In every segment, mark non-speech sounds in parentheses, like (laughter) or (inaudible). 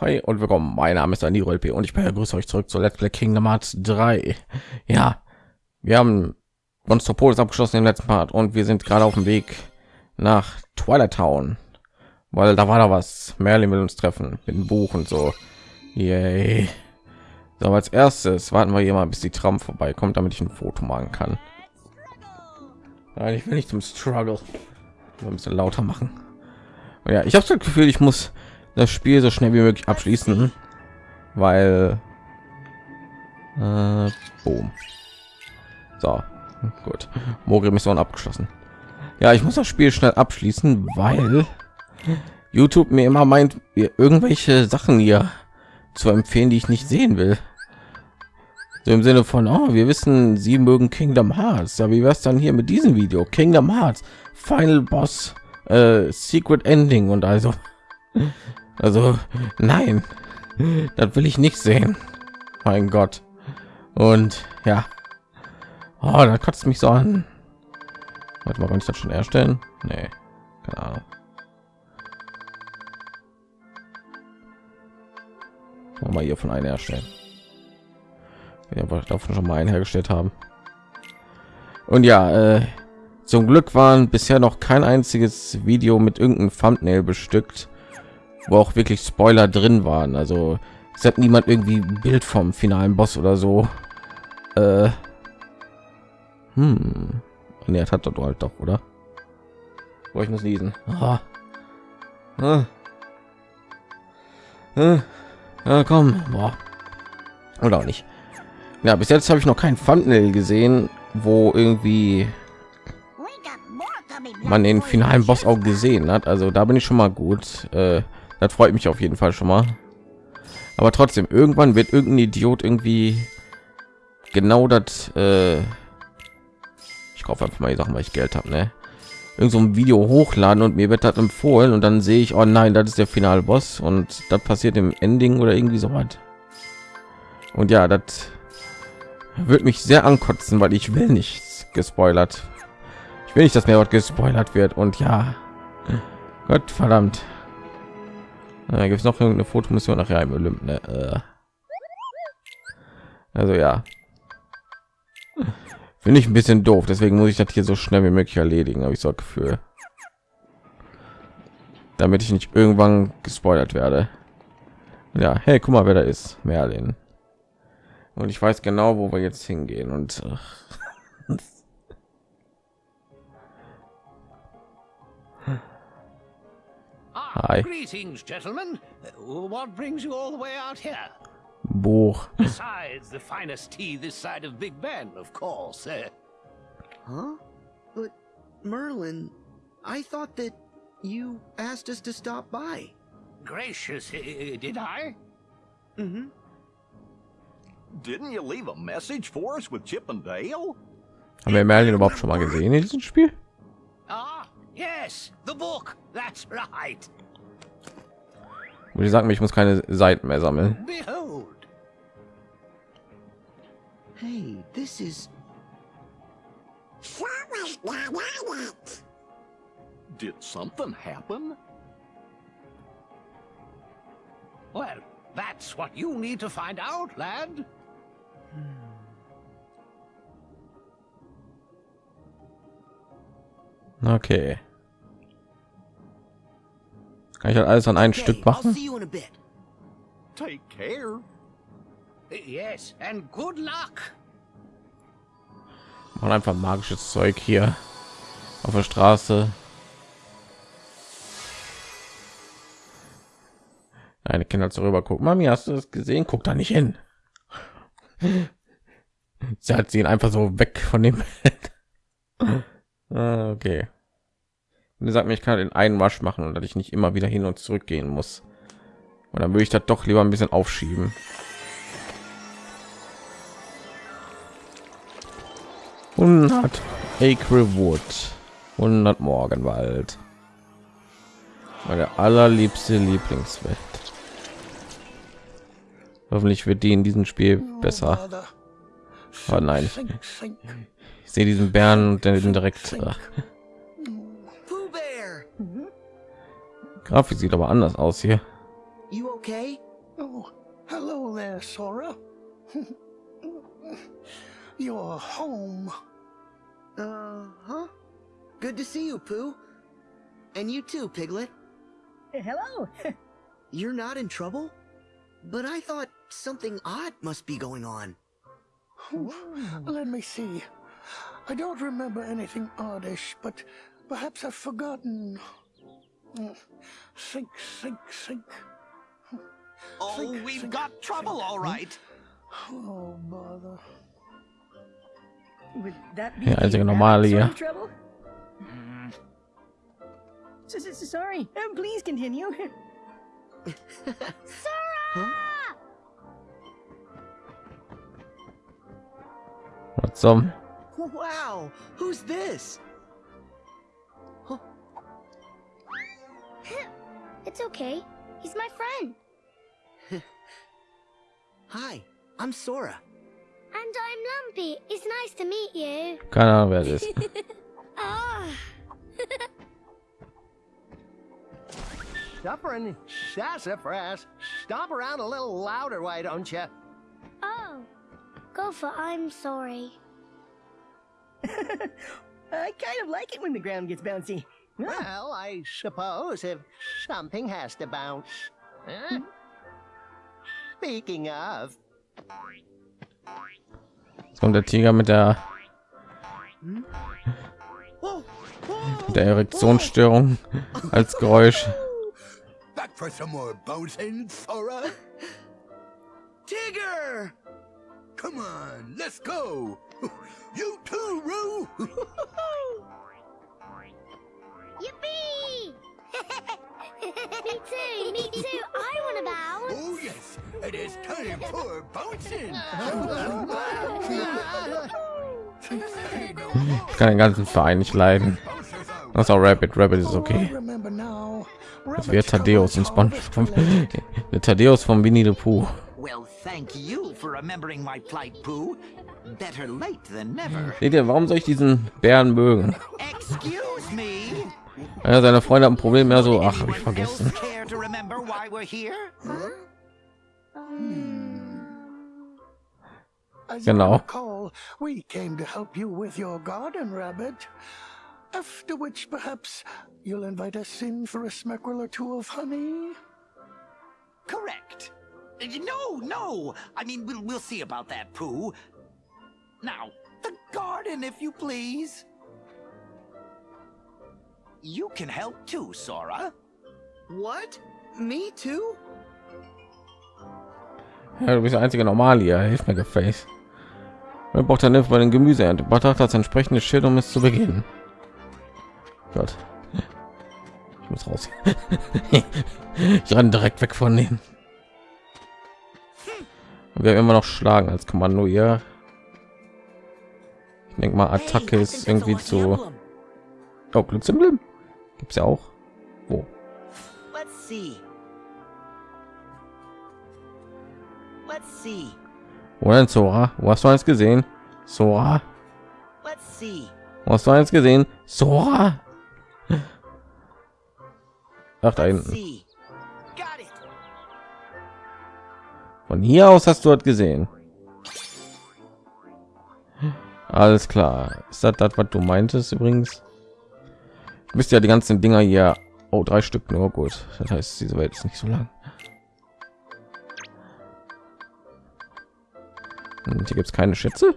Hi und willkommen. Mein Name ist Daniel LP und ich begrüße euch zurück zu Let's Play Kingdom Hearts 3. Ja, wir haben Monstropolis abgeschlossen im letzten Part und wir sind gerade auf dem Weg nach Twilight Town, weil da war da was. Merlin will uns treffen mit dem Buch und so. Yay. So, als erstes warten wir hier mal, bis die Tram vorbeikommt, damit ich ein Foto machen kann. Nein, ich will nicht zum Struggle. Ein bisschen lauter machen. Und ja, ich habe das Gefühl, ich muss das Spiel so schnell wie möglich abschließen, weil äh, boom. So, gut. Mori Mission abgeschlossen. Ja, ich muss das Spiel schnell abschließen, weil YouTube mir immer meint, mir irgendwelche Sachen hier zu empfehlen, die ich nicht sehen will. So im Sinne von, oh, wir wissen, Sie mögen Kingdom Hearts. Ja, wie wär's dann hier mit diesem Video? Kingdom Hearts, Final Boss, äh, Secret Ending und also also nein, das will ich nicht sehen. Mein Gott. Und ja, oh, da kotzt mich so an. Warte mal, kann ich das schon erstellen? Nee, keine Ahnung. Mal hier von einer erstellen. Wir davon schon mal einen hergestellt haben. Und ja, äh, zum Glück waren bisher noch kein einziges Video mit irgendeinem Thumbnail bestückt wo auch wirklich Spoiler drin waren. Also es hat niemand irgendwie ein Bild vom finalen Boss oder so. Äh, hm. Nee, hat dort halt doch, oder? Wo ich muss lesen. Ah. Ah. Ah. Ja, komm. Boah. Oder auch nicht. Ja, bis jetzt habe ich noch kein Thumbnail gesehen, wo irgendwie man den finalen Boss auch gesehen hat. Also da bin ich schon mal gut. Äh, das freut mich auf jeden Fall schon mal. Aber trotzdem, irgendwann wird irgendein Idiot irgendwie genau das. Äh ich kaufe einfach mal die Sachen, weil ich Geld habe, ne? Irgend so ein Video hochladen und mir wird das empfohlen und dann sehe ich, oh nein, das ist der finale Boss und das passiert im Ending oder irgendwie so was. Und ja, das wird mich sehr ankotzen, weil ich will nichts gespoilert. Ich will nicht, dass mir was gespoilert wird und ja, Gott verdammt. Da gibt es noch eine Fotomission nachher im Olymp. Ne? Äh. Also ja, finde ich ein bisschen doof. Deswegen muss ich das hier so schnell wie möglich erledigen. Habe ich so Gefühl, damit ich nicht irgendwann gespoilert werde. Ja, hey, guck mal, wer da ist, Merlin. Und ich weiß genau, wo wir jetzt hingehen. Und äh, Hi. Greetings, gentlemen. What brings you all the way out here? Buch. (laughs) Besides the finest tea this side of Big Ben, of course. Uh, Huh? But Merlin, I thought that you asked us to stop by. gracious, uh, did I? Mm-hmm. Didn't you leave a message for us with Chip and Dale? Haben wir Merlin überhaupt schon mal gesehen in diesem Spiel? Ah, yes, the book. That's right. Und die sagen mir, ich muss keine Seiten mehr sammeln. Behold. Hey, this is. Did something happen? Well, that's what you need to find out, lad. Okay. Kann ich halt alles an ein Okay, Stück machen? Take care. Yes, and good luck. Machen einfach magisches Zeug hier auf der Straße. Eine Kinder zu rüber gucken. Mami, hast du das gesehen? Guck da nicht hin. (laughs) Sie hat sie ihn einfach so weg von dem Bett. (laughs) Ah, okay. Und er sagt mir, ich kann den einen Wasch machen und dass ich nicht immer wieder hin und zurück gehen muss. Und dann würde ich das doch lieber ein bisschen aufschieben. Hundert Acre Wood, 100 Morgenwald. Meine allerliebste Lieblingswelt. Hoffentlich wird die in diesem Spiel besser. Oh nein, ich sehe diesen Bären und den direkt. äh, Grafik sieht aber anders aus hier. you okay? Hello there, Sora. You're home. Uh huh. Good to see you, Pooh. And you too, Piglet. Hello. (laughs) You're not in trouble? But I thought something odd must be going on. Let me see. I don't remember anything oddish, but perhaps I've forgotten. Mm, Think, think, think. Oh, Think, we've think, got trouble, think. all right. Oh, bother. Would that be Ja, einzige that normale sort hier. of trouble? S- s- Sorry. Um, please continue. (laughs) Was zum? Wow, who's this? It's okay. He's my friend. (laughs) Hi, I'm Sora. And I'm Lumpy. It's nice to meet you. Keine Ahnung, wer das ist. Ah. Supper and sassafras. Stomp around a little louder, why don't you? Oh. Go for I'm sorry. (laughs) I kind of like it when the ground gets bouncy. Well, I suppose if something has to bounce. Huh? Speaking of, Jetzt kommt der Tiger mit der, whoa, mit der Erektionsstörung als Geräusch. Back for some more bouncing, Sora? Tigger! Come on, let's go. You too, Roo. (laughs) Yippee! (laughs) me too, me too. I want to bounce. oh yes, it is time for bouncing. Ich kann den ganzen Verein nicht leiden. Das ist auch Rabbit. Rabbit ist I okay. Das wäre Thaddeus und SpongeBob. (laughs) Der Thaddeus von Winnie the Pooh. Well, thank you for remembering my plight, Pooh. Better late than never. Seht ihr, warum soll ich diesen Bären mögen? Excuse me. Ja, seine Freunde haben ein Problem mehr so, ach, hab ich vergessen. else care to remember why we're here? As Genau. We came to help you with your garden, Rabbit. After which, perhaps you'll invite us in for a smeckerel or two of honey. Correct. Uh, No, no. I mean, we'll we'll see about that, Pooh. Now, the garden, if you please. You can help too, Sora. What? Me too? Ja, du bist der einzige Normal hier. Hilf mir, Geface. Man braucht dann Hilfe bei den Gemüseernte. Betracht das entsprechende Schild, um es zu beginnen. Gott. Ich muss raus. (laughs) ich renne direkt weg von denen. Und wir haben immer noch schlagen als Kommando hier. Ich denke mal, Attacke ist irgendwie zu. Oh, Glücksemblem gibt's ja auch. Wo? Let's see. Let's see. Wo denn Sora? Wo hast du eins gesehen? Sora? Let's see. Wo hast du eins gesehen? Sora? Ach, da hinten. Von hier aus hast du dort gesehen. Alles klar. Ist das das, was du meintest übrigens? Bist ja die ganzen Dinger hier. Oh, drei Stück nur gut. Das heißt, diese Welt ist nicht so lang. Und hier gibt es keine Schätze.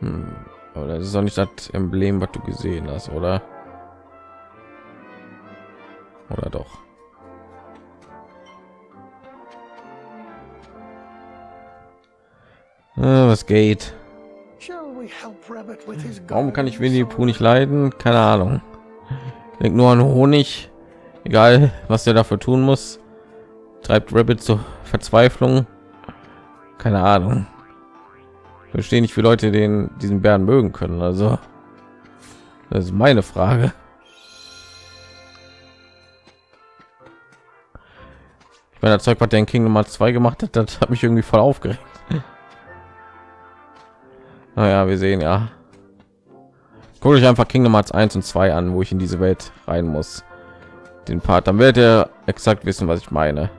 Hm. Aber das ist doch nicht das Emblem, was du gesehen hast, oder? Oder doch? Äh, was geht? Warum kann ich Winnie Pooh nicht leiden? Keine Ahnung. Denk nur an Honig. Egal, was der dafür tun muss. Treibt Rabbit zur Verzweiflung. Keine Ahnung. Ich verstehe nicht, wie Leute den diesen Bären mögen können. Also, das ist meine Frage. Ich meine, das Zeug, was der in Kingdom Hearts 2 gemacht hat, das hat mich irgendwie voll aufgeregt. Naja, wir sehen ja. Guckt euch einfach Kingdom Hearts 1 und 2 an, wo ich in diese Welt rein muss. den Part, dann werdet ihr exakt wissen, was ich meine.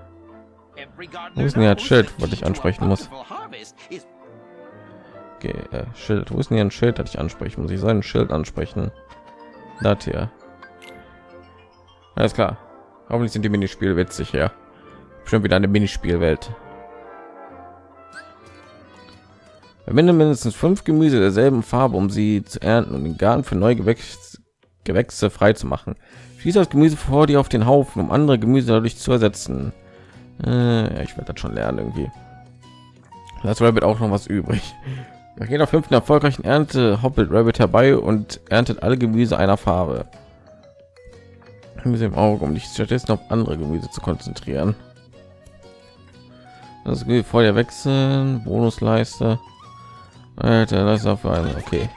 Wo ist denn hier ein Schild, was ich ansprechen muss? Okay, äh, Schild. Wo ist denn hier ein Schild, das ich ansprechen muss? Ich soll Schild ansprechen. Das hier. Alles klar. Hoffentlich sind die Minispiele witzig, ja. Schon wieder eine Minispielwelt. Verwende mindestens fünf Gemüse derselben Farbe, um sie zu ernten und den Garten für neue Gewächs Gewächse frei zu machen. Schieße das Gemüse vor dir auf den Haufen, um andere Gemüse dadurch zu ersetzen. Äh, ja, ich werde das schon lernen irgendwie. Das Rabbit auch noch was übrig. Nach jeder fünften erfolgreichen Ernte hoppelt Rabbit herbei und erntet alle Gemüse einer Farbe. Gemüse im Auge, um dich stattdessen auf andere Gemüse zu konzentrieren. Das Gemüse vor dir wechseln, Bonusleiste. Alter, das auf einen. Okay,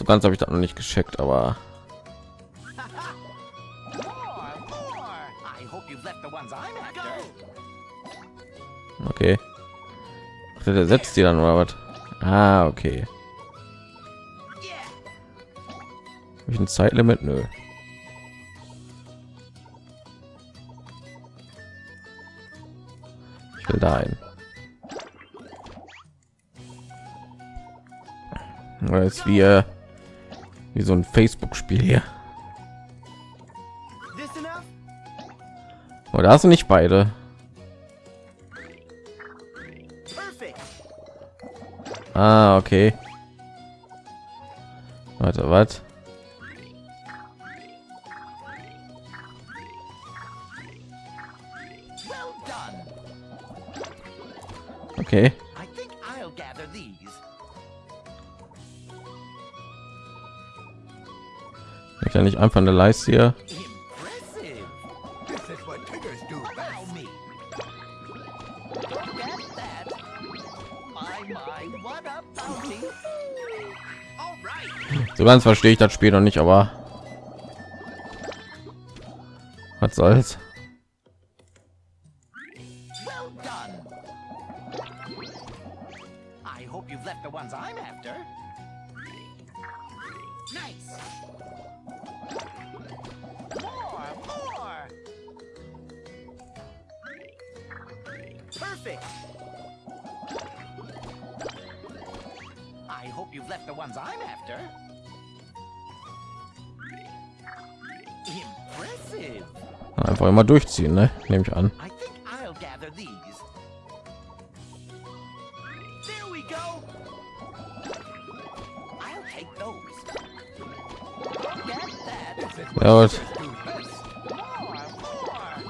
so ganz habe ich das noch nicht gescheckt, aber okay. Der setzt die dann oder was? Ah, okay. Yeah. Hab ich ein Zeitlimit? Nö. Ich will da ein. Oder ist wie, äh, wie so ein Facebook-Spiel hier. Oder hast du nicht beide? Ah, okay. Warte, was? Okay. Ich ja nicht einfach eine Leiste hier. So ganz verstehe ich das Spiel noch nicht, aber was soll's? Immer durchziehen, ne? Nehme ich an. Ja, gut.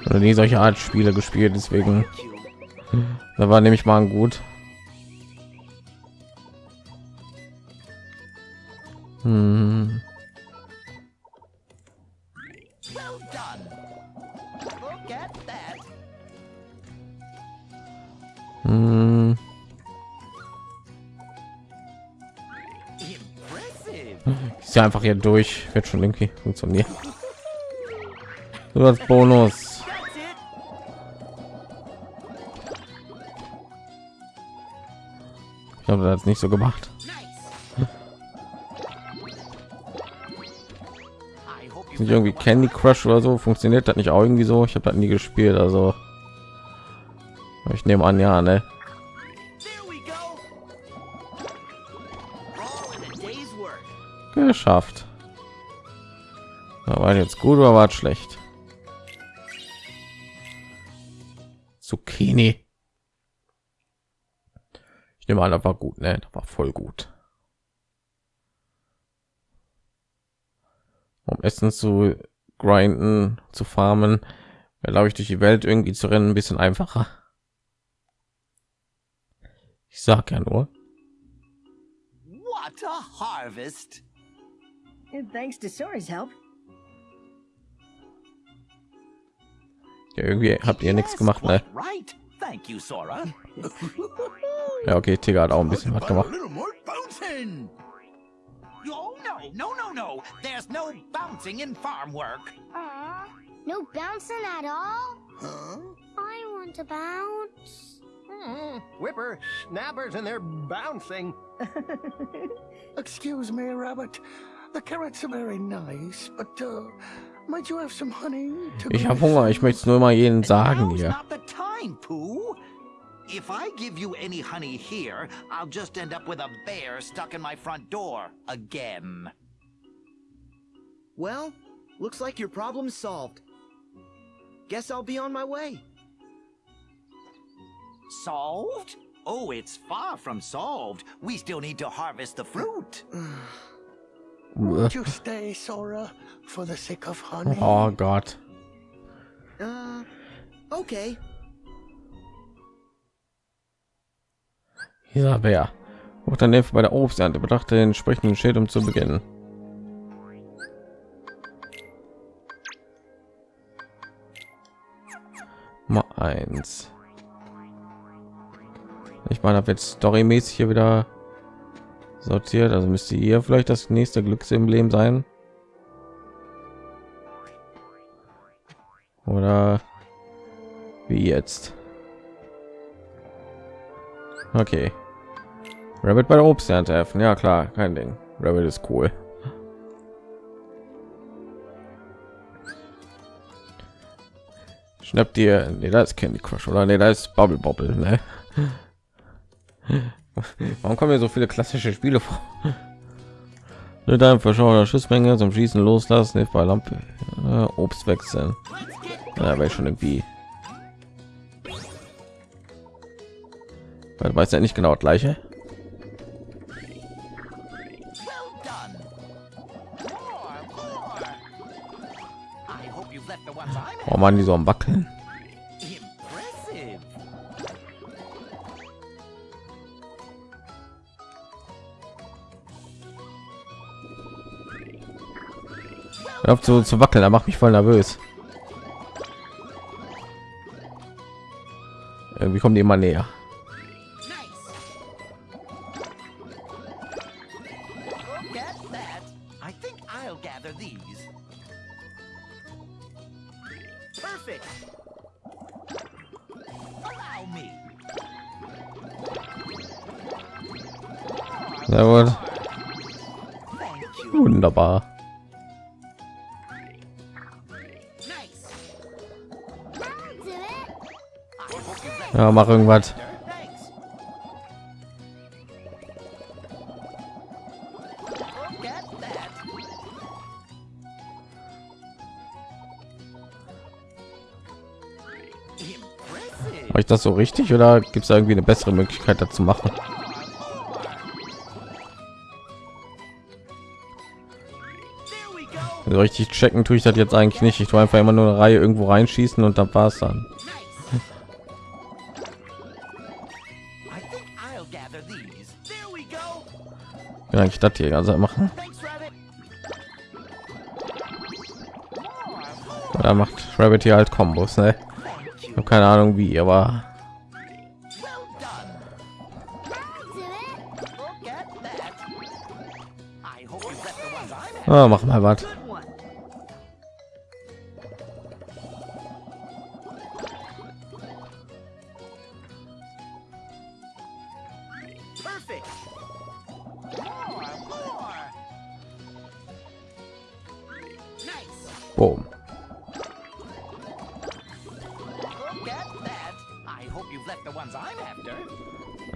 Oder nie solche Art Spiele gespielt, deswegen da war nämlich mal ein gut. Einfach hier durch, wird schon irgendwie funktionieren. Als Bonus. Ich habe das nicht so gemacht. Nicht irgendwie Candy Crush oder so funktioniert das nicht auch irgendwie so? Ich habe das nie gespielt, also ich nehme an, ja, ne? Geschafft. War jetzt gut oder war schlecht? Zucchini. Ich nehme an, das war gut, ne? Das war voll gut. Um Essen zu grinden, zu farmen, glaube ich, durch die Welt irgendwie zu rennen, ein bisschen einfacher. Ich sag ja nur. What a harvest. And thanks to Sora's help. Ja, irgendwie habt ihr nichts Yes, gemacht, ne? Right. Thank you, Sora. Ja, okay, Tiger hat auch ein bisschen was gemacht. little more bouncing. Oh no, no, no, no. There's no bouncing in farm work. Aw, no bouncing at all? Huh? I want to bounce. Hmm, whipper snappers and they're bouncing. (laughs) Excuse me, Rabbit. The carrots are very nice, but uh, might you have some honey? To Ich habe Hunger. Ich möchte es nur mal jedem sagen Now's hier. not the time, Pooh. If I give you any honey here, I'll just end up with a bear stuck in my front door again. Well, looks like your problem's solved. Guess I'll be on my way. Solved? Oh, it's far from solved. We still need to harvest the fruit. (sighs) (sighs) (sighs) Won't you stay, Sora, for the sake of honey? Oh Gott. Uh, okay. Dieser Bär. Wird dann Hilfe bei der Obsternte. Bedachte den entsprechenden Schild, um zu beginnen. Mal eins. Ich meine, habe jetzt storymäßig hier wieder sortiert. Also müsste hier vielleicht das nächste Glücksemblem sein. Oder wie jetzt? Okay. Rabbit bei der Obsternte helfen. Ja klar, kein Ding. Rabbit ist cool. Schnappt dir, nee, da ist Candy Crush oder nee, da ist Bubble Bobble, ne? Warum kommen hier so viele klassische Spiele vor? Mit einem verschauer Schussmenge zum Schießen loslassen, hilft bei Lampe, äh, Obst wechseln. Ja, wäre schon irgendwie. Weil weiß ja nicht genau das gleiche. I'm Oh man, die so am wackeln. Hör auf zu, zu wackeln, da macht mich voll nervös. Irgendwie kommen die immer näher. Nice. Look Ja, mach irgendwas. Mache ich das so richtig oder gibt es irgendwie eine bessere Möglichkeit dazu machen? Richtig checken tue ich das jetzt eigentlich nicht. Ich tue einfach immer nur eine Reihe irgendwo reinschießen und dann war es dann. Ja, eigentlich das hier also machen. Da macht Rabbit hier halt Kombos, ne? Ich habe keine Ahnung wie, aber Well done. I'll do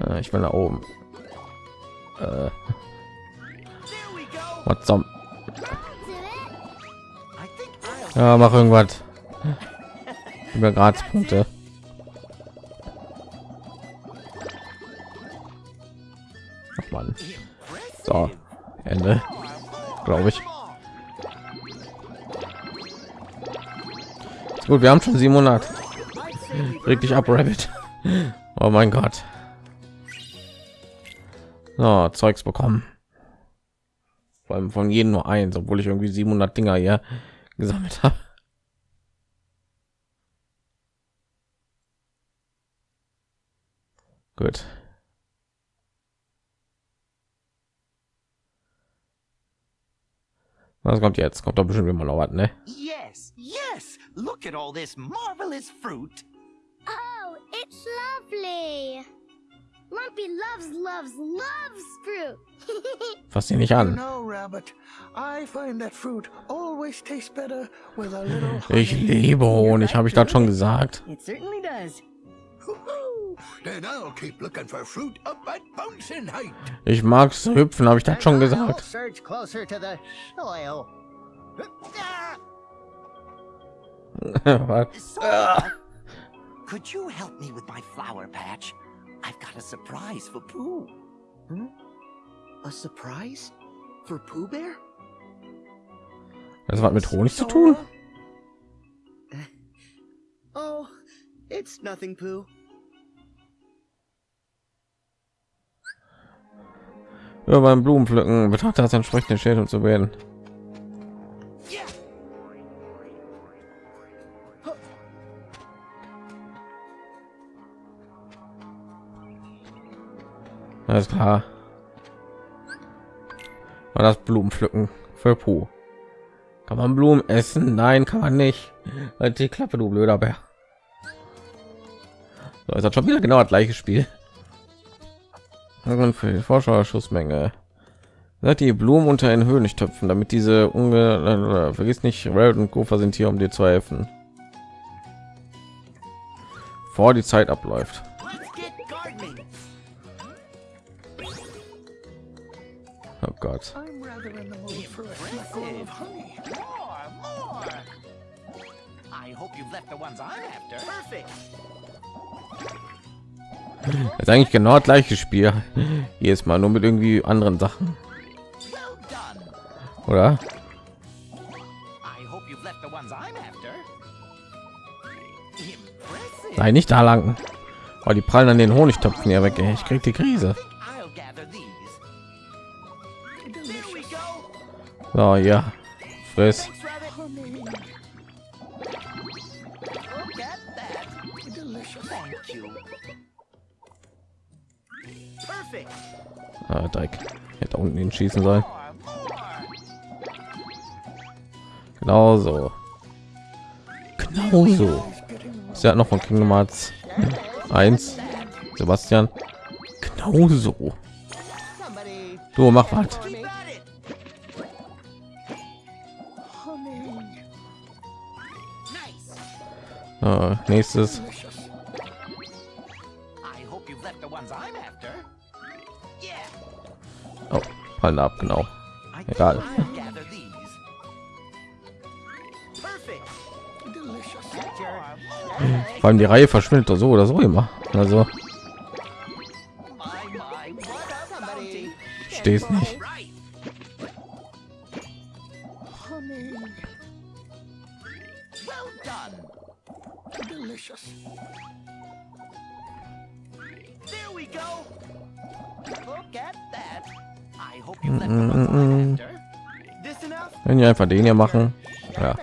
Äh, ich will nach oben. Äh, think I'll Ja, mach irgendwas. Über Gradspunkte. Ach man. So, Ende, glaube ich. Ist gut, wir haben schon 700. Reg dich ab, Rabbit. Oh mein Gott. So, Zeugs bekommen. Vor allem von jedem nur eins, obwohl ich irgendwie 700 Dinger hier gesammelt habe. Gut. Was kommt jetzt? Kommt doch bestimmt immer noch was, ne? Yes, yes. Look at all this marvelous fruit. It's lovely. Lumpy loves, loves, loves fruit. (laughs) Fass sie nicht an. know, Rabbit, I find that fruit always tastes better with a little Ich liebe Honig, habe ich das schon gesagt. It certainly does. Woo-hoo. Then I'll keep looking for fruit up at Bouncing Height. Ich mag's hüpfen, habe ich das schon gesagt. (laughs) could you help me with my flower patch? I've got a surprise for Pooh. A surprise? For Pooh Bear? Das hat mit Honig zu (laughs) tun? Oh, it's nothing, Pooh. Ja, beim Blumenpflücken betrachte das entsprechende Schädel zu werden. Alles klar. War das Blumenpflücken für Puh. Kann man Blumen essen? Nein, kann man nicht. Halt die Klappe, du blöder Bär. So, ist das schon wieder genau das gleiche Spiel. Und für die Vorschauerschussmenge. Die Blumen unter den Höhlentöpfen, damit diese unge äh, vergiss nicht, Red und Gopher sind hier, um dir zu helfen. Vor die Zeit abläuft. Perfect. Das ist eigentlich genau das gleiche Spiel. Jedes Mal nur mit irgendwie anderen Sachen, oder? I hope you've left the ones I'm after. Impressive. Nein, nicht da lang. Oh, die prallen an den Honigtöpfen ja weg. Ey. Ich krieg die Krise. So, ja. Friss. Ah, Dreck. Hätte unten ihn schießen sollen. Genau so. Genau so. Ist ja noch von Kingdom Hearts (laughs) 1. Sebastian. Genau so. Du mach was. After. Yeah. Oh, fallen ab, genau. Egal. Vor allem die Reihe verschwindet doch so oder so immer. Also, stehst nicht. Wir einfach den hier machen. Ja.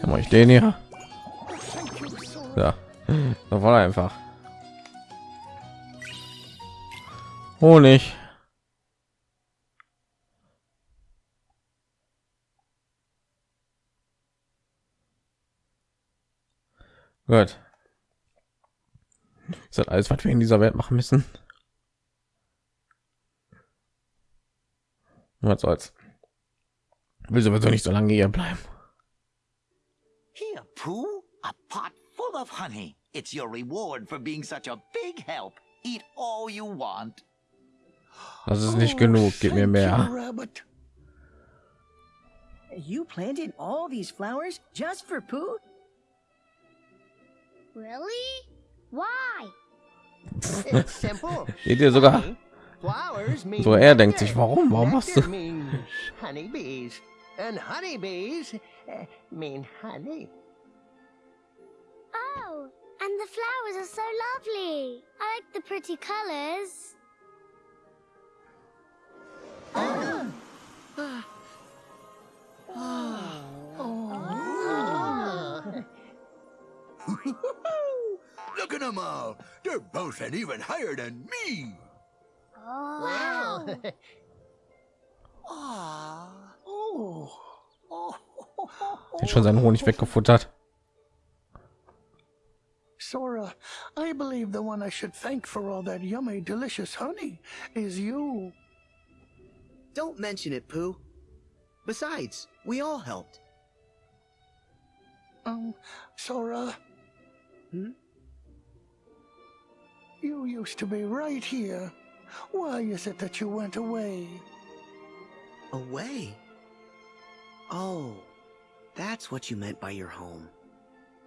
Dann mache ich den hier. Ja. Das war einfach. Honig. Gut. Ist das alles, was wir in dieser Welt machen müssen? Was soll's. Will sowieso nicht so lange hier bleiben. Here, Pooh, a pot full of honey. It's your reward for being such a big help. Eat all you want. Das ist nicht Oh, genug. Gib mir thank mehr. You planted all these flowers just for Pooh? Really? Why? (laughs) It's simple. Seht ihr sogar? Honey, Flowers So er denkt nectar. sich, warum? Warum machst Nectar du? honeybees. And honeybees eh, mean honey. Oh, and the flowers are so lovely. I like the pretty colors. (laughs) Look at them all. They're boasting even higher than me. Oh. Wow. Oh. Hat schon seinen Honig weggefuttert. Sora, I believe the one I should thank for all that yummy, delicious honey is you. Don't mention it, Pooh. Besides, we all helped. Um, Sora. Hmm? You used to be right here. Why is it that you went away? Away? Oh, that's what you meant by your home.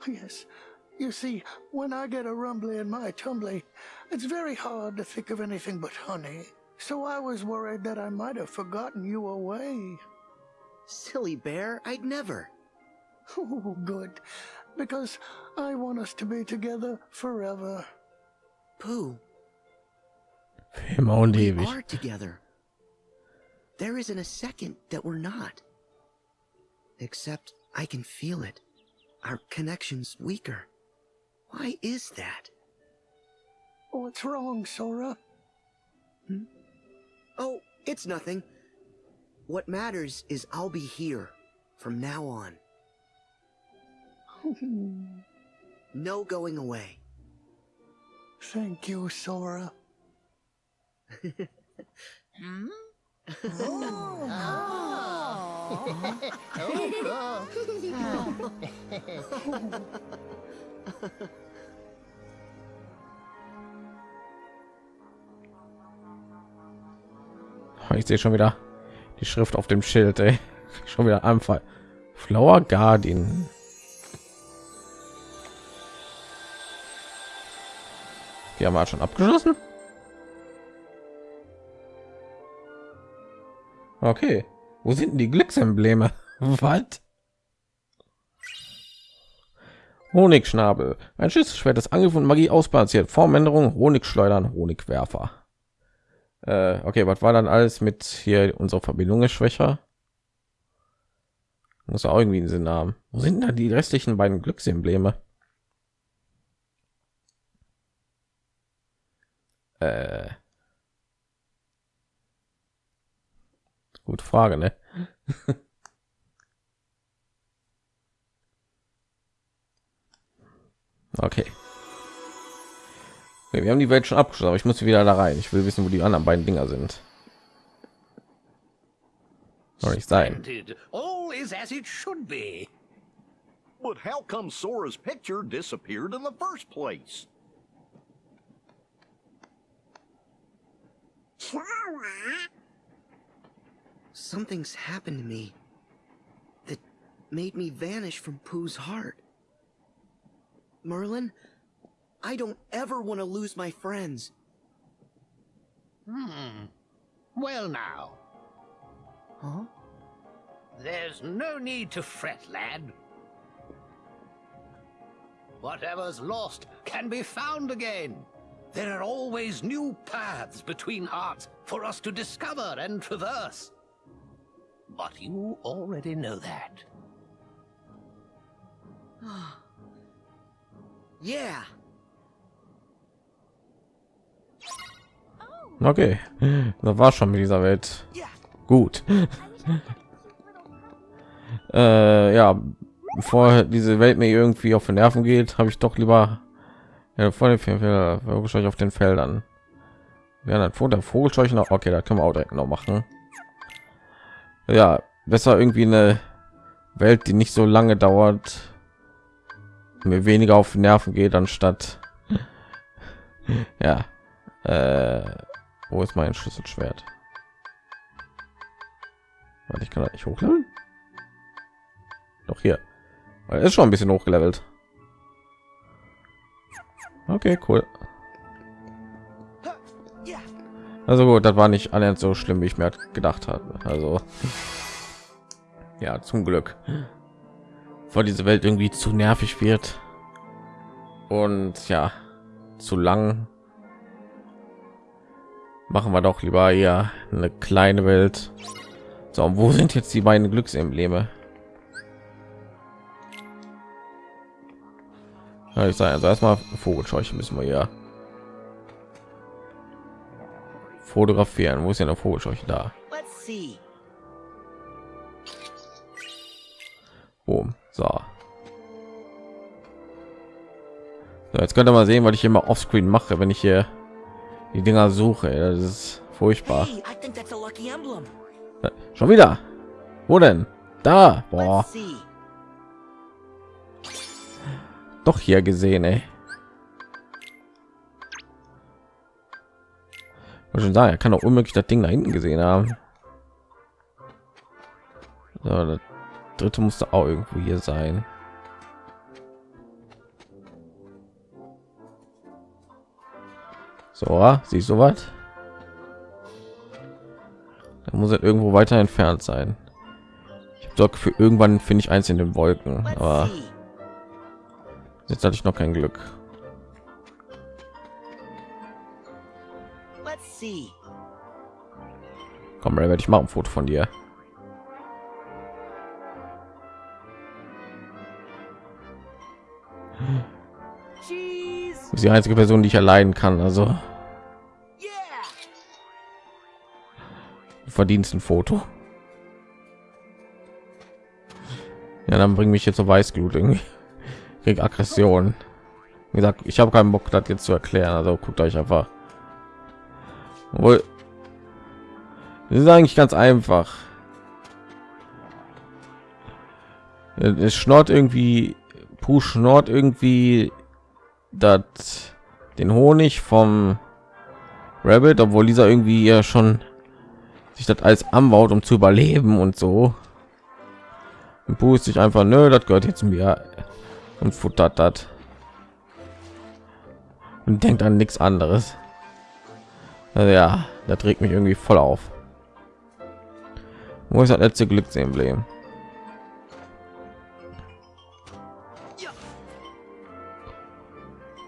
Yes. You see, when I get a rumbly in my tumbly, it's very hard to think of anything but honey. So I was worried that I might have forgotten you away. Silly bear, I'd never. (laughs) Oh, good. Because I want us to be together forever. Pooh, immer und we ewig. are together. There isn't a second that we're not. Except I can feel it. Our connection's weaker. Why is that? Oh, What's wrong, Sora? Hmm? Oh, it's nothing. What matters is I'll be here from now on. Hmm. No going away. Thank you, Sora. Hmm? Ich sehe schon wieder die Schrift auf dem Schild, ey. Schon wieder Anfall. Flower Guardian. Die haben wir schon abgeschlossen. Okay. Wo sind denn die Glücksembleme? (laughs) Was? Honigschnabel. Ein Schlüsselschwert, das Angriff und Magie ausbalanciert. Formänderung, Honigschleudern, Honigwerfer. Äh, okay, was war dann alles mit hier unsere Verbindung ist schwächer? Muss auch irgendwie einen Sinn haben. Wo sind da die restlichen beiden Glücksembleme? Äh. Gute Frage, ne? (laughs) okay. Okay, wir haben die Welt schon abgeschlossen, aber ich muss wieder da rein. Ich will wissen, wo die anderen beiden Dinger sind. Soll nicht sein. All is as it should be. But how come Sora's picture disappeared in the first place? Something's happened to me that made me vanish from Pooh's heart. Merlin, I don't ever want to lose my friends. Hmm. Well now, Huh? there's no need to fret, lad. Whatever's lost can be found again. There are always new paths between hearts for us to discover and traverse. But you already know that. Yeah. Okay, das war schon mit dieser Welt. Gut. äh, ja, bevor diese Welt mir irgendwie auf den Nerven geht, habe ich doch lieber ja, vor dem Vogelscheuch auf den Feldern. Ja, dann vor der Vogelscheuch noch. Okay, da können wir auch direkt noch machen. Ja, besser irgendwie eine Welt, die nicht so lange dauert, mir weniger auf Nerven geht, anstatt ja. Äh, wo ist mein Schlüsselschwert? Warte, ich kann das nicht hochladen. Doch hier. Er ist schon ein bisschen hochgelevelt. Okay, cool. Also gut, das war nicht annähernd so schlimm, wie ich mir gedacht habe. Also ja, zum Glück, weil diese Welt irgendwie zu nervig wird und ja, zu lang. Machen wir doch lieber hier eine kleine Welt. So, und wo sind jetzt die beiden Glücksembleme? Ja, ich sage also erstmal Vogelscheuche müssen wir ja fotografieren. Wo ist ja eine Vogelscheuche da? Boom. So. So, jetzt könnt ihr mal sehen, was ich immer offscreen mache, wenn ich hier die Dinger suche. Das ist furchtbar. Schon wieder. Wo denn? Da. Boah. Doch hier gesehen, ey. Muss schon sagen, er kann doch unmöglich das Ding da hinten gesehen haben. So, das dritte musste auch irgendwo hier sein. So, siehst du was? Da muss es irgendwo weiter entfernt sein. Ich habe doch für irgendwann finde ich eins in den Wolken, aber jetzt hatte ich noch kein Glück. See. Komm, werde ich machen ein Foto von dir. Bist die einzige Person, die ich erleiden kann. Also du verdienst ein Foto. Ja, dann bring mich jetzt zur Weißglut irgendwie. Krieg Aggression. Wie gesagt, ich habe keinen Bock, das jetzt zu erklären. Also guckt euch einfach. Wohl. Das ist eigentlich ganz einfach. Es schnort irgendwie, Puh schnort irgendwie das den Honig vom Rabbit, obwohl dieser irgendwie ja schon sich das alles anbaut, um zu überleben und so. Und Puh ist sich einfach, nö, das gehört jetzt mir und futtert das und denkt an nichts anderes. Also ja, das trägt mich irgendwie voll auf. Wo ist das letzte Glücksemblem?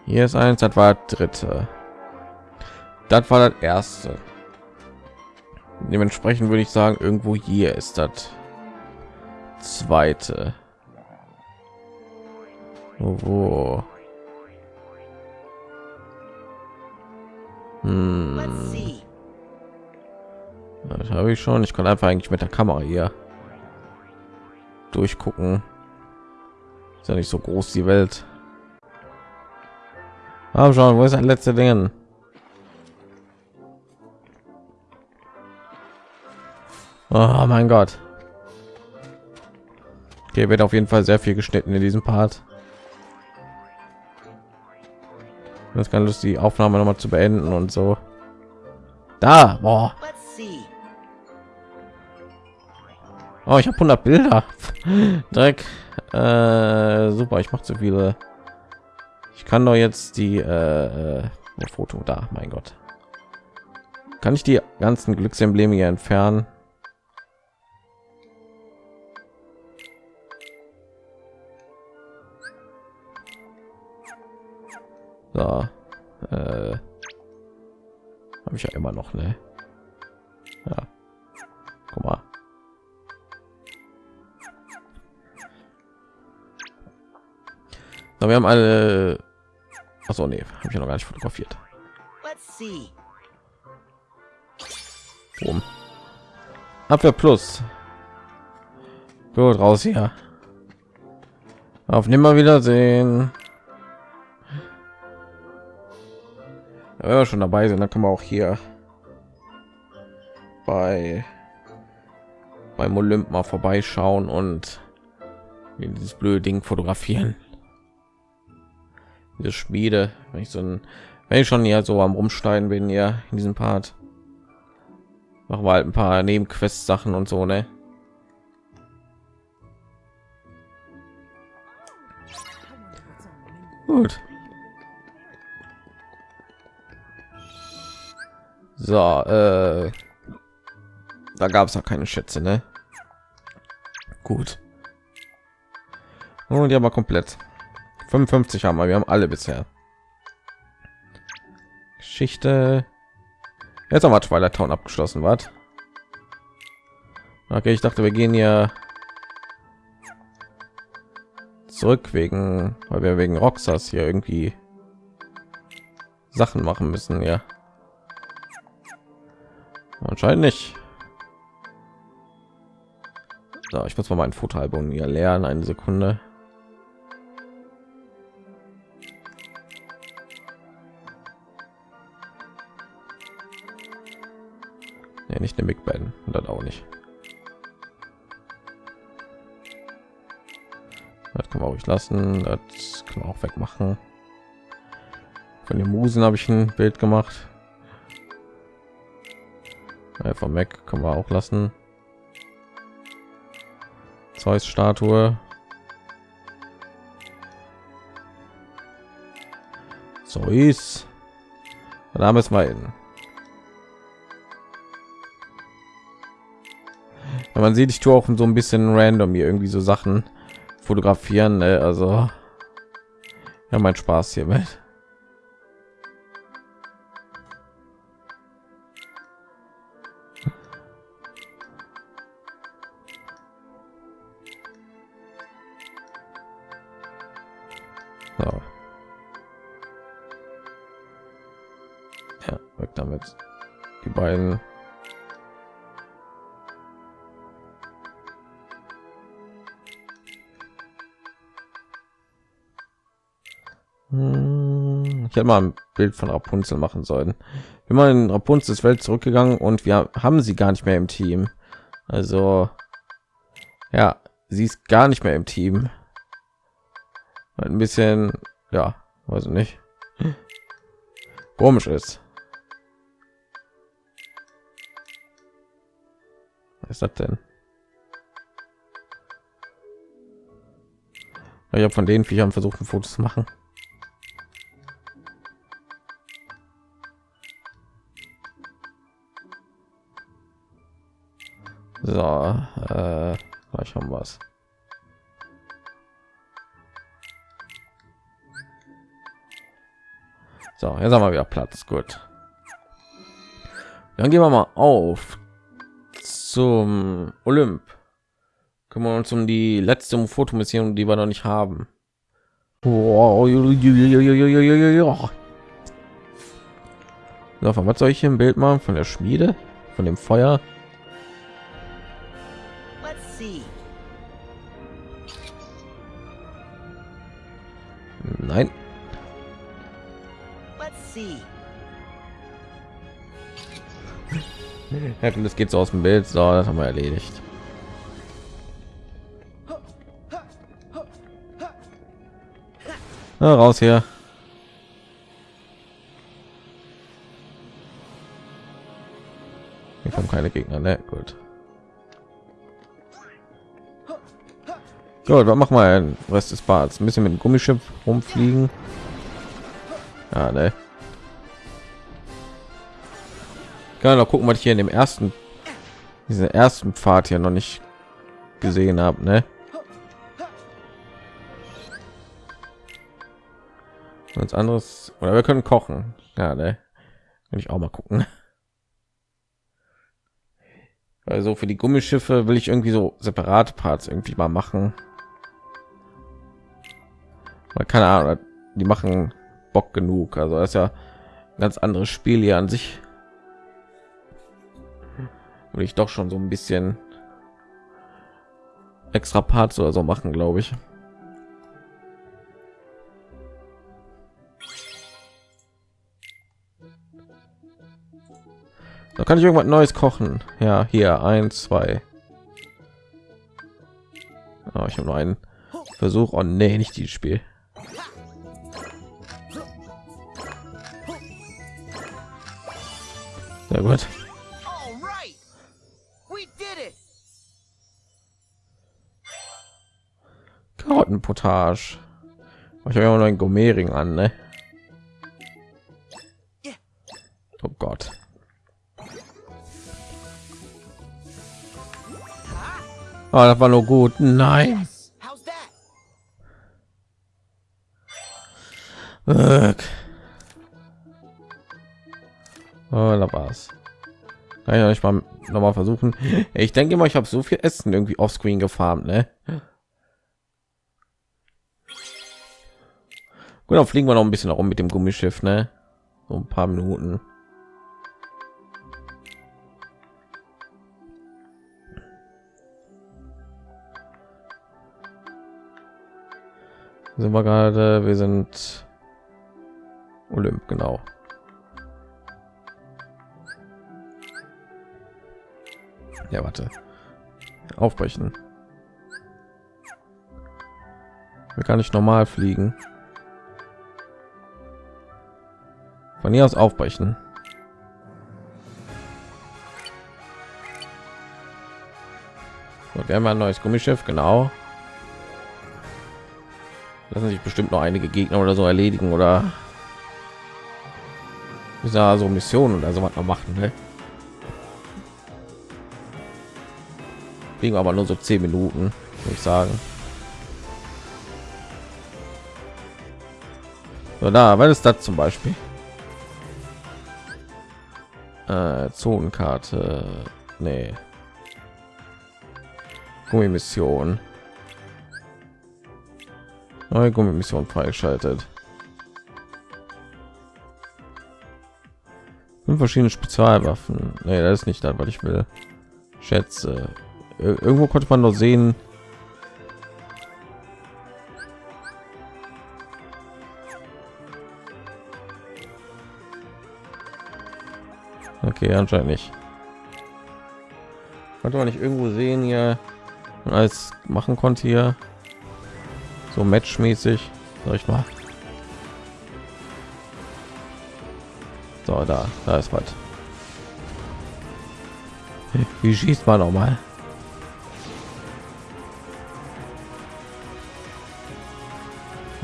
Hier ist eins, das war das dritte. Das war das erste. Dementsprechend würde ich sagen, irgendwo hier ist das zweite. Wo? Hm, das habe ich schon. Ich kann einfach eigentlich mit der Kamera hier durchgucken. Ist ja nicht so groß die Welt. Aber schon, wo ist das letzte Ding? Oh mein Gott. Okay, wird auf jeden Fall sehr viel geschnitten in diesem Part. Das kann Lust, die Aufnahme noch mal zu beenden und so. Da, boah. Oh, ich habe 100 Bilder. (laughs) Dreck. Äh, super, ich mache zu viele. Ich kann doch jetzt die äh, äh, Foto da. Mein Gott. Kann ich die ganzen Glücksembleme hier entfernen? So. Äh, habe ich ja immer noch, ne? Ja. Guck mal. Na, wir haben alle. Achso, nee, habe ich ja noch gar nicht fotografiert. Let's see. Boom. Abwehr plus. Gut, raus hier. Auf nimmer Wiedersehen. Ja, wir schon dabei sind, dann kann man auch hier bei beim Olymp mal vorbeischauen und dieses blöde Ding fotografieren. Diese Schmiede, wenn ich so ein, wenn ich schon hier so am rumschneiden bin, ja, in diesem Part, machen wir halt ein paar Nebenquest Sachen und so, ne? Gut. So, äh, da gab es ja keine Schätze, ne? Gut. Und die haben wir komplett. 55 haben wir, wir haben alle bisher. Geschichte. Jetzt haben wir Twilight Town abgeschlossen, was? Okay, ich dachte, wir gehen hier zurück wegen, weil wir wegen Roxas hier irgendwie Sachen machen müssen, ja. Anscheinend nicht. So, ich muss mal mein Fotoalbum hier leeren. Eine Sekunde. Nee, nicht eine Big Ben und dann auch nicht. Das kann man ruhig lassen. Das kann man auch wegmachen. Von den Musen habe ich ein Bild gemacht. Vom Mac können wir auch lassen. Zeus Statue. Zeus. Da müssen wir hin. Ja, man sieht, ich tue auch so ein bisschen random hier irgendwie so Sachen fotografieren. Ne? Also ja, mein Spaß hiermit. So. Hätte mal ein Bild von Rapunzel machen sollen. Wir mal in Rapunzels Welt zurückgegangen und wir haben sie gar nicht mehr im Team. Also ja, sie ist gar nicht mehr im Team. Ein bisschen, ja, weiß ich nicht. Komisch ist. Was ist das denn? Ich habe von den Viechern versucht, ein Foto zu machen. So, äh, gleich haben wir. So, jetzt haben wir wieder Platz. Gut. Dann gehen wir mal auf zum Olymp. Kümmern uns um die letzte Fotomission, die wir noch nicht haben. Wow. So, von was soll ich hier ein Bild machen? Von der Schmiede? Von dem Feuer? Nein. Let's see. Ja, und das geht so aus dem Bild. So, das haben wir erledigt. Na, raus hier. Hier kommen keine Gegner, ne? Gut. Gut, was machen wir den Rest des Bads? Ein bisschen mit dem Gummischiff rumfliegen. Ja, ne? Kann noch gucken, was ich hier in dem ersten, diese ersten Pfad hier noch nicht gesehen habe, ne? Was anderes oder wir können kochen. Ja, ne? Will ich auch mal gucken. Also für die Gummischiffe will ich irgendwie so separate Parts irgendwie mal machen. Keine Ahnung, die machen Bock genug. Also das ist ja ein ganz anderes Spiel hier an sich. Würde ich doch schon so ein bisschen extra Parts oder so machen, glaube ich. Da kann ich irgendwas Neues kochen. Ja, hier eins, zwei. Oh, ich habe nur einen Versuch. Oh nee, nicht dieses Spiel. Sehr gut. Karottenpotage. Ich habe ja noch einen Gourmetring an, ne? Oh Gott. Oh, das war nur gut. Nein. Oh, da war's. Kann ich ja nicht mal noch mal versuchen. Ich denke mal, ich habe so viel Essen irgendwie offscreen gefarmt, ne? Gut, dann fliegen wir noch ein bisschen herum mit dem Gummischiff, ne? So ein paar Minuten. Sind wir gerade? Wir sind Olymp, genau. Ja, warte. Aufbrechen. Wir kann ich normal fliegen. Von hier aus aufbrechen. Gut, wir haben ein neues Gummischiff, genau. Lassen sich bestimmt noch einige Gegner oder so erledigen oder dieser so Missionen oder so was noch machen. Ne? Kriegen wir aber nur so zehn Minuten, würde ich sagen. So, da, was ist das zum Beispiel? Äh, Zonenkarte. Nee. Gummimission. Neue Gummimission freigeschaltet. Fünf verschiedene Spezialwaffen. Nee, das ist nicht das, was ich will. Schätze. Ir irgendwo konnte man noch sehen. Okay, anscheinend nicht. Konnte man nicht irgendwo sehen hier, als machen konnte hier so matchmäßig, sag ich mal. So, da, da ist was. Wie schießt man noch mal?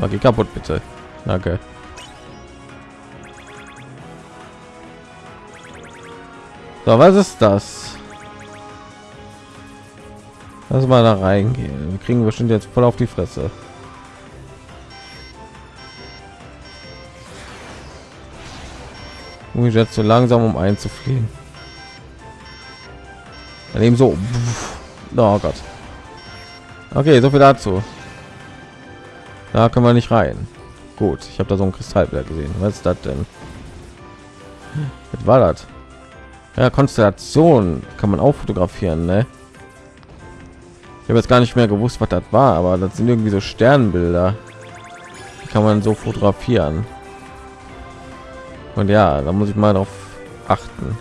So, geh kaputt bitte. Danke. So, was ist das? Lass mal da reingehen. Wir kriegen bestimmt jetzt voll auf die Fresse. Und ich jetzt so langsam, um einzufliegen. Daneben so. Oh Gott. Okay, so viel dazu. Da kann man nicht rein. Gut, ich habe da so ein Kristallblatt gesehen. Was ist das denn? Was war das? Ja, Konstellation kann man auch fotografieren, ne? Ich habe jetzt gar nicht mehr gewusst, was das war, aber das sind irgendwie so Sternbilder. Die kann man so fotografieren. Und ja, da muss ich mal darauf achten.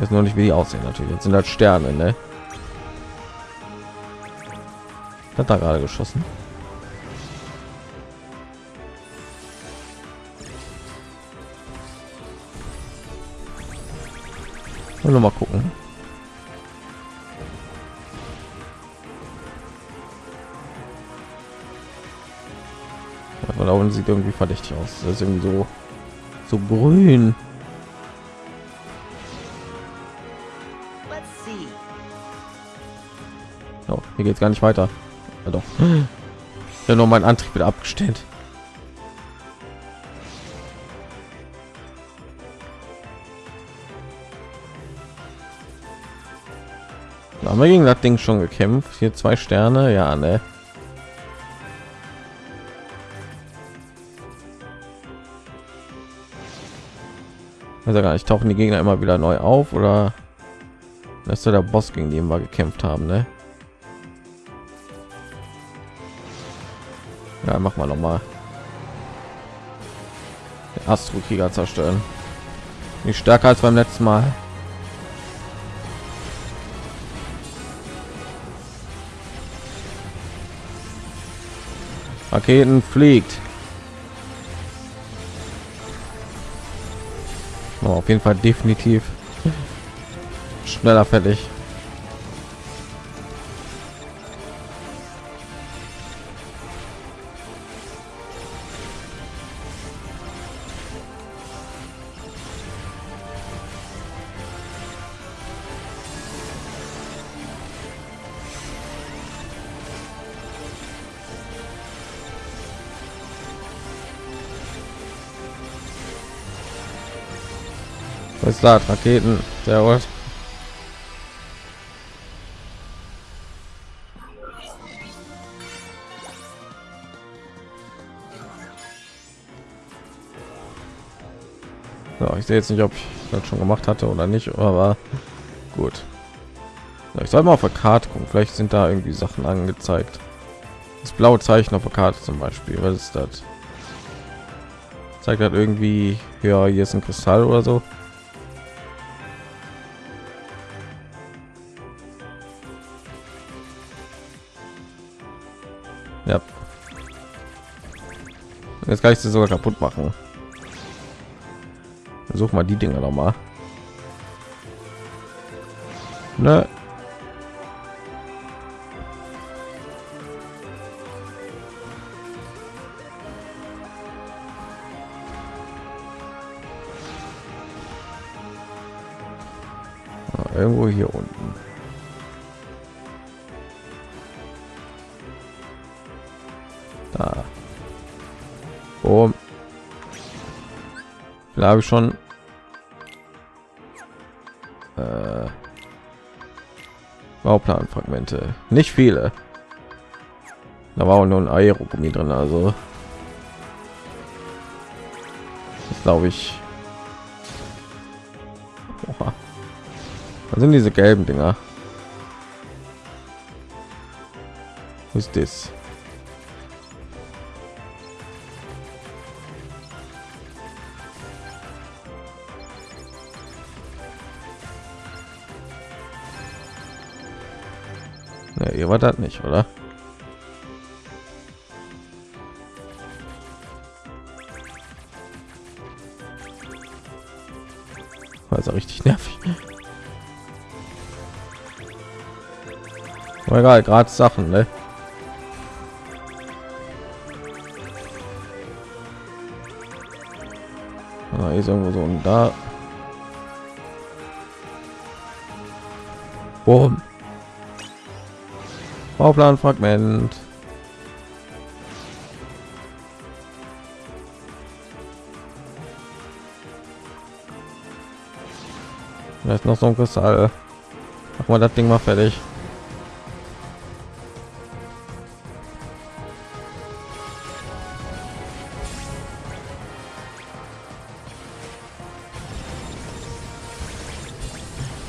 Jetzt noch nicht, wie die aussehen natürlich. Jetzt sind halt Sterne, ne? Hat da gerade geschossen. Und noch mal gucken. Ja, von sieht irgendwie verdächtig aus. Das ist irgendwie so so grün. Oh, hier geht es gar nicht weiter. Ja, doch. Ja, nur mein Antrieb wieder abgestellt. haben wir gegen das Ding schon gekämpft. Hier zwei Sterne, ja, ne. Also gar nicht tauchen die Gegner immer wieder neu auf oder das ist der Boss gegen den wir gekämpft haben, ne? Ja, mach mal noch mal. Astro Krieger zerstören. Nicht stärker als beim letzten Mal. Raketen fliegt. Oh, auf jeden Fall definitiv schneller fertig. Was ist das? Raketen. Sehr gut. So, ich sehe jetzt nicht, ob ich das schon gemacht hatte oder nicht, aber gut. ich soll mal auf der Karte gucken. Vielleicht sind da irgendwie Sachen angezeigt. Das blaue Zeichen auf der Karte zum Beispiel. Was ist das? Zeigt halt irgendwie, ja, hier ist ein Kristall oder so. Jetzt kann ich sie sogar kaputt machen. Versuch mal die Dinger noch mal. Ne? Ah, Irgendwo hier unten. Boom. Da habe ich schon. Äh, Bauplanfragmente. Nicht viele. Da war auch nur ein Aerogummi drin, also glaube ich. Oha. Was sind diese gelben Dinger? Was ist das? Ihr war das nicht, oder? Also richtig nervig. Aber egal, gerade Sachen, ne? Ah, hier ist irgendwo so und da. Boom. Bauplanfragment. Da ist noch so ein Kristall. Mach mal das Ding mal fertig.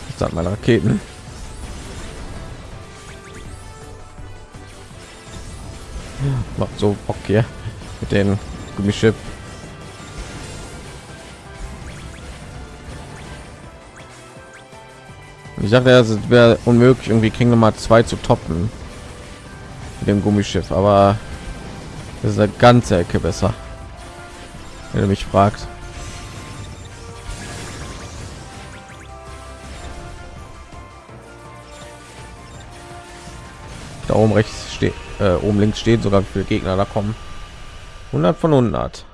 Ich sag mal Raketen. Macht so Bock hier mit den Gummischiff. Ich dachte, es wäre unmöglich, irgendwie Kingdom Hearts 2 zu toppen. Mit dem Gummischiff, aber das ist eine ganze Ecke besser, wenn du mich fragt. Da oben rechts äh, oben links steht sogar für Gegner da kommen. 100 von 100.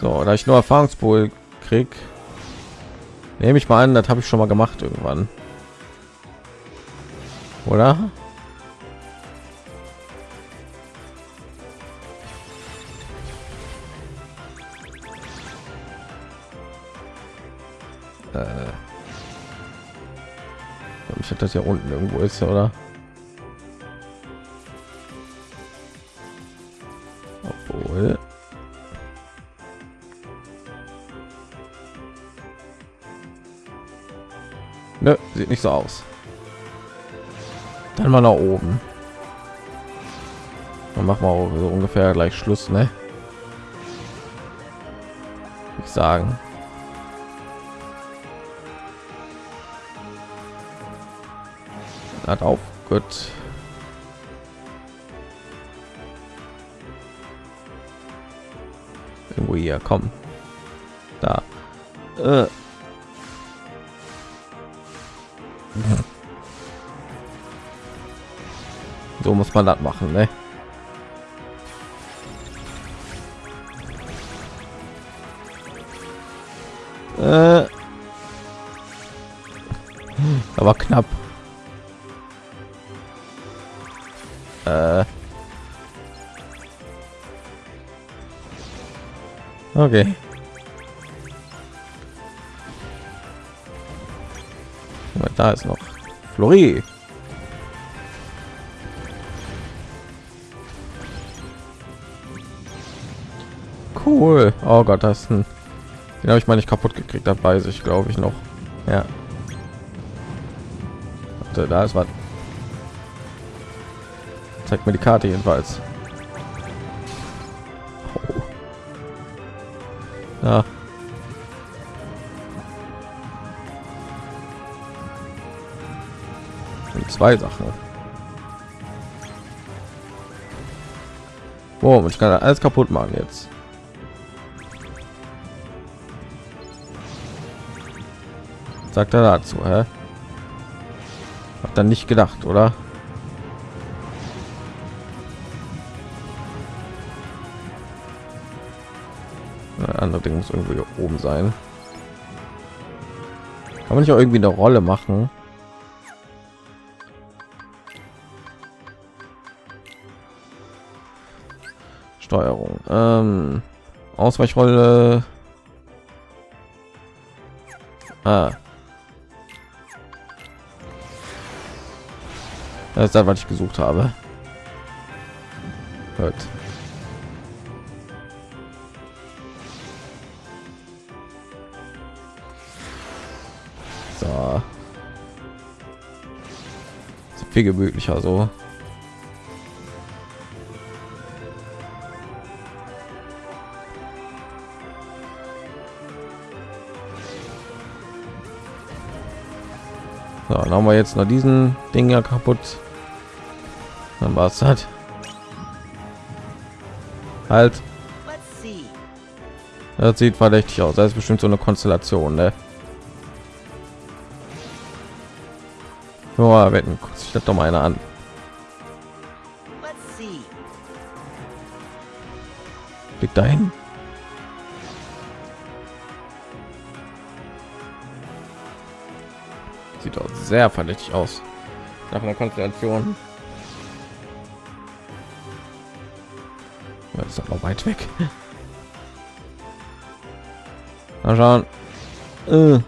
So, da ich nur Erfahrungspool krieg, nehme ich mal an, das habe ich schon mal gemacht irgendwann. Oder? Das ja unten irgendwo ist, oder? Obwohl. Nö, sieht nicht so aus. Dann mal nach oben. Dann machen wir so ungefähr gleich Schluss, ne? Ich sagen. Hat auf, gut. Irgendwo hier, kommen. Da. Äh. So muss man das machen, ne? Äh. Aber knapp. Okay. Da ist noch Flori. Cool. Oh Gott, das ist ein. Den habe ich mal nicht kaputt gekriegt. Da weiß ich, glaube ich noch. Ja. Warte, da ist was. Zeigt mir die Karte jedenfalls. Ja. Zwei Sachen. Boom, ich kann alles kaputt machen jetzt. Sagt er dazu, hä? Hat dann nicht gedacht, oder? Ding muss irgendwie oben sein. Kann man nicht auch irgendwie eine Rolle machen? Steuerung. Ähm, Ausweichrolle. Ah. Das ist das, was ich gesucht habe. Gut. Viel gemütlicher so. So, dann haben wir jetzt noch diesen Ding ja kaputt. Dann war es halt. Halt. Das sieht verdächtig aus. Das ist bestimmt so eine Konstellation, ne? Nur wetten, guckt sich das doch mal einer an. Liegt dahin. Sieht auch sehr verdächtig aus. Nach einer Konstellation. Das ist aber weit weg. (laughs) Mal schauen. Äh.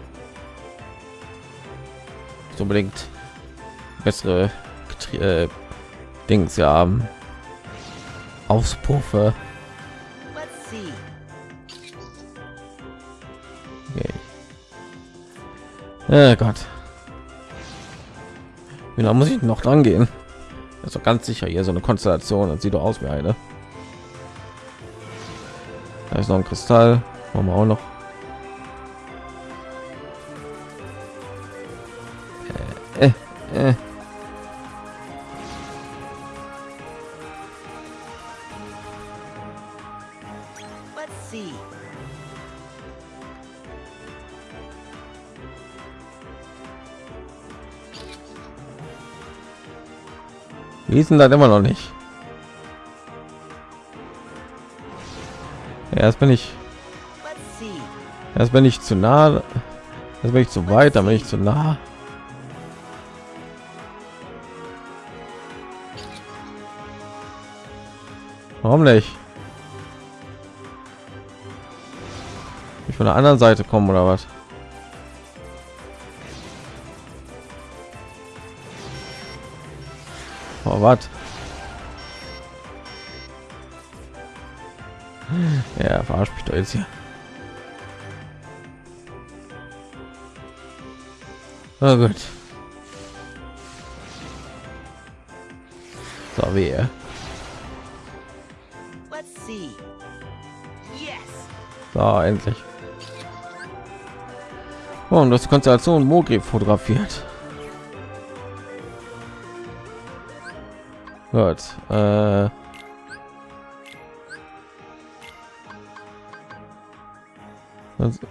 So unbedingt bessere äh, Dings ja haben. Auspuffe. Okay. Oh Gott. Wie lange muss ich noch dran gehen? Das ist doch ganz sicher hier so eine Konstellation. Das sieht doch aus wie eine. Da ist noch ein Kristall. Machen wir auch noch. Denn das immer noch nicht? Erst bin ich. Erst bin ich zu nah. Jetzt bin ich zu weit, dann bin ich zu nah. Warum nicht? Ich von der anderen Seite kommen oder was? Oh, was? Ja, verarscht mich doch jetzt hier. Oh gut. So, wer? So, endlich. Oh, und das Konstellation Mogri fotografiert. Gut. Äh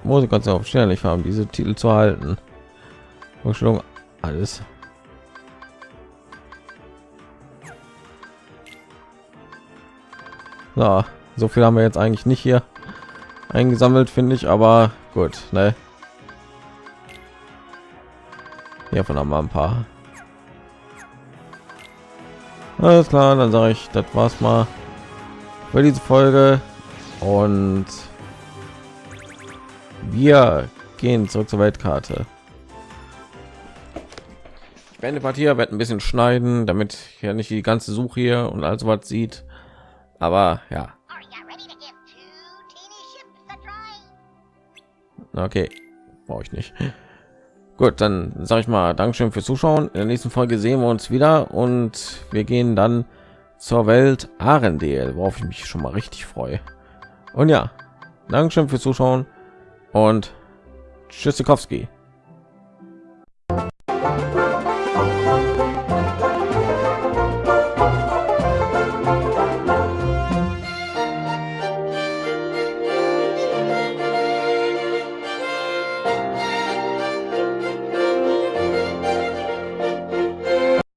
Musik ganz auf schnell haben, diese Titel zu halten. Vorstellung alles. So, so viel haben wir jetzt eigentlich nicht hier eingesammelt, finde ich, aber gut, ne? Hier von haben wir ein paar. Alles klar, dann sage ich, das war's mal für diese Folge und wir gehen zurück zur Weltkarte. Ich werde Partie wird ein bisschen schneiden, damit ja nicht die ganze Suche hier und also was sieht. Aber ja. Okay, brauche ich nicht. Gut, dann sage ich mal Dankeschön fürs Zuschauen. In der nächsten Folge sehen wir uns wieder und wir gehen dann zur Welt Arendelle, worauf ich mich schon mal richtig freue. Und ja, Dankeschön fürs Zuschauen und Tschüssikowski.